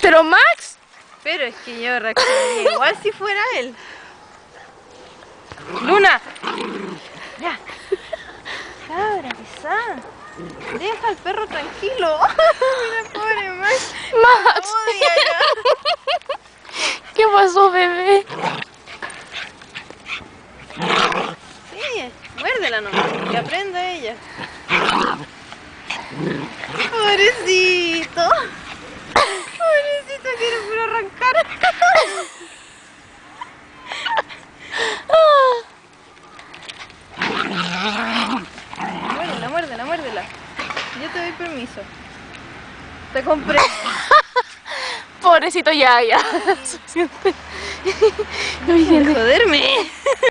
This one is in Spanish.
Pero Max, Pero es que yo reaccionaría igual si fuera él. Luna. Ya. Cabra, pesada. Deja al perro tranquilo. Mira, pobre Max. Max, Odia. ¿qué pasó, bebé? Sí, muérdela nomás. Que aprenda ella. Pobrecito. Muérdela. Yo te doy permiso. Te compré. Pobrecito ya, ya. No. Joderme.